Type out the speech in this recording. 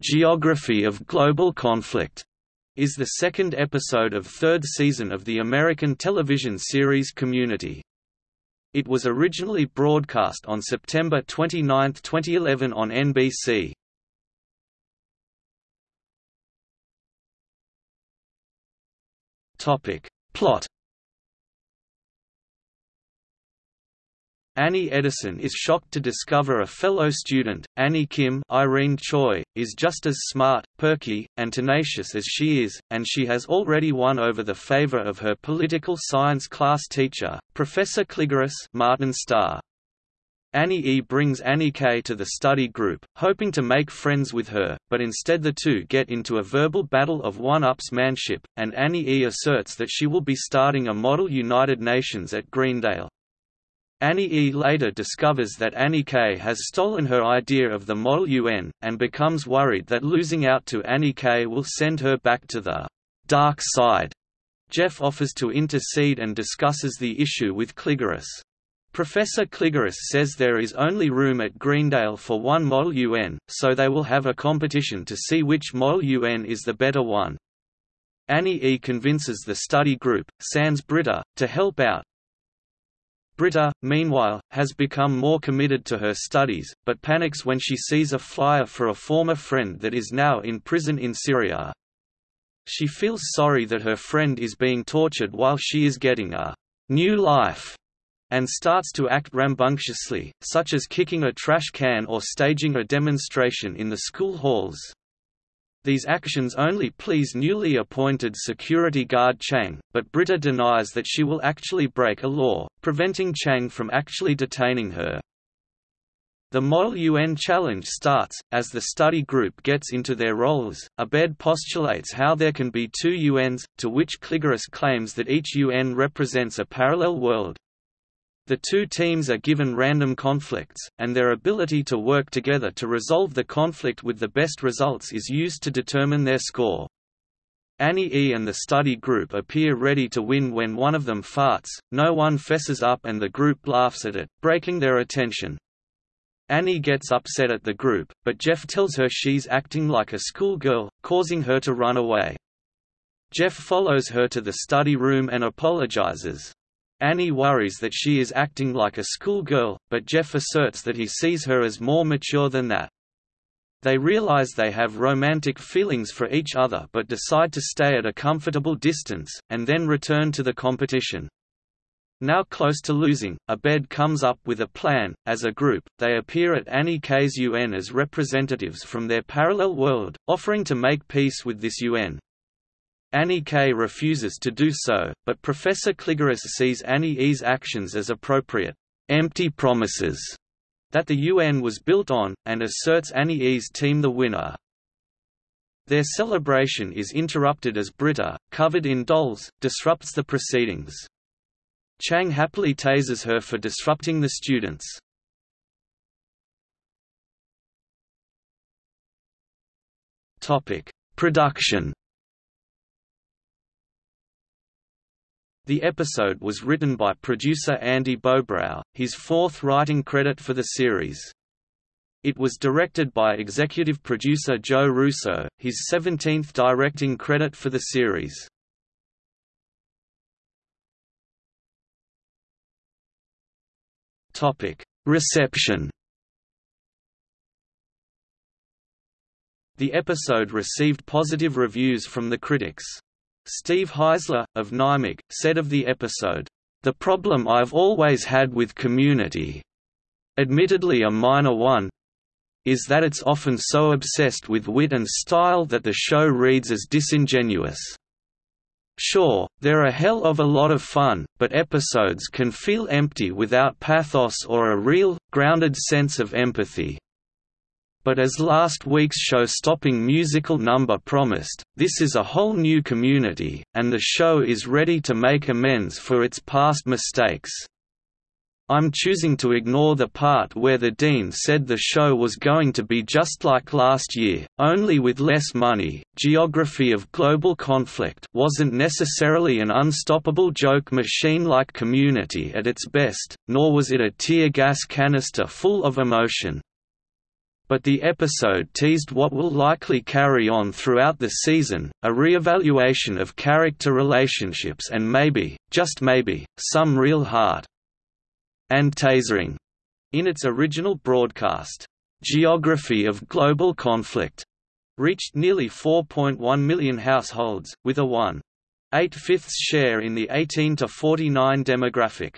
Geography of Global Conflict is the second episode of third season of the American television series Community. It was originally broadcast on September 29, 2011 on NBC. Topic: Plot Annie Edison is shocked to discover a fellow student, Annie Kim Irene Choi, is just as smart, perky, and tenacious as she is, and she has already won over the favor of her political science class teacher, Professor Cligoris Martin Starr. Annie E brings Annie K to the study group, hoping to make friends with her, but instead the two get into a verbal battle of one-upsmanship, and Annie E asserts that she will be starting a model United Nations at Greendale. Annie E later discovers that Annie K has stolen her idea of the Model UN, and becomes worried that losing out to Annie K will send her back to the dark side. Jeff offers to intercede and discusses the issue with Cligoris. Professor Cligoris says there is only room at Greendale for one Model UN, so they will have a competition to see which Model UN is the better one. Annie E convinces the study group, sans Britta, to help out, Britta, meanwhile, has become more committed to her studies, but panics when she sees a flyer for a former friend that is now in prison in Syria. She feels sorry that her friend is being tortured while she is getting a new life and starts to act rambunctiously, such as kicking a trash can or staging a demonstration in the school halls. These actions only please newly appointed security guard Chang, but Britta denies that she will actually break a law, preventing Chang from actually detaining her. The Model UN challenge starts, as the study group gets into their roles. Abed postulates how there can be two UNs, to which Cligoris claims that each UN represents a parallel world. The two teams are given random conflicts, and their ability to work together to resolve the conflict with the best results is used to determine their score. Annie E and the study group appear ready to win when one of them farts, no one fesses up and the group laughs at it, breaking their attention. Annie gets upset at the group, but Jeff tells her she's acting like a schoolgirl, causing her to run away. Jeff follows her to the study room and apologizes. Annie worries that she is acting like a schoolgirl, but Jeff asserts that he sees her as more mature than that. They realize they have romantic feelings for each other but decide to stay at a comfortable distance, and then return to the competition. Now close to losing, Abed comes up with a plan. As a group, they appear at Annie K's UN as representatives from their parallel world, offering to make peace with this UN. Annie K refuses to do so, but Professor Cligoris sees Annie E's actions as appropriate, empty promises that the UN was built on, and asserts Annie E's team the winner. Their celebration is interrupted as Britta, covered in dolls, disrupts the proceedings. Chang happily tases her for disrupting the students. Production The episode was written by producer Andy Bobrow, his fourth writing credit for the series. It was directed by executive producer Joe Russo, his 17th directing credit for the series. Reception The episode received positive reviews from the critics. Steve Heisler, of NYMAC, said of the episode, "...the problem I've always had with Community—admittedly a minor one—is that it's often so obsessed with wit and style that the show reads as disingenuous. Sure, they're a hell of a lot of fun, but episodes can feel empty without pathos or a real, grounded sense of empathy but as last week's show-stopping musical number promised, this is a whole new community, and the show is ready to make amends for its past mistakes. I'm choosing to ignore the part where the dean said the show was going to be just like last year, only with less money. Geography of Global Conflict wasn't necessarily an unstoppable joke machine like Community at its best, nor was it a tear gas canister full of emotion. But the episode teased what will likely carry on throughout the season, a re-evaluation of character relationships and maybe, just maybe, some real heart. And tasering. In its original broadcast, Geography of Global Conflict reached nearly 4.1 million households, with a 1.8 fifths share in the 18 to 49 demographic.